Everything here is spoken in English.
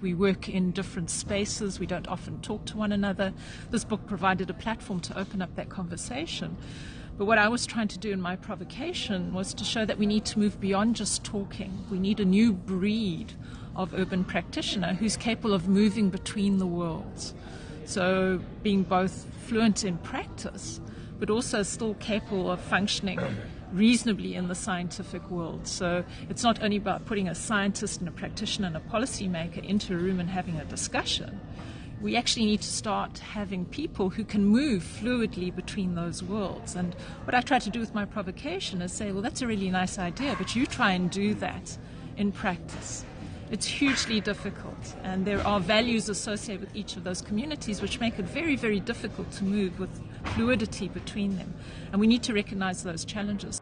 We work in different spaces. We don't often talk to one another. This book provided a platform to open up that conversation. But what I was trying to do in my provocation was to show that we need to move beyond just talking. We need a new breed of urban practitioner who's capable of moving between the worlds. So, being both fluent in practice, but also still capable of functioning reasonably in the scientific world. So it's not only about putting a scientist and a practitioner and a policymaker into a room and having a discussion. We actually need to start having people who can move fluidly between those worlds. And what I try to do with my provocation is say, well, that's a really nice idea, but you try and do that in practice. It's hugely difficult, and there are values associated with each of those communities which make it very, very difficult to move with fluidity between them. And we need to recognize those challenges.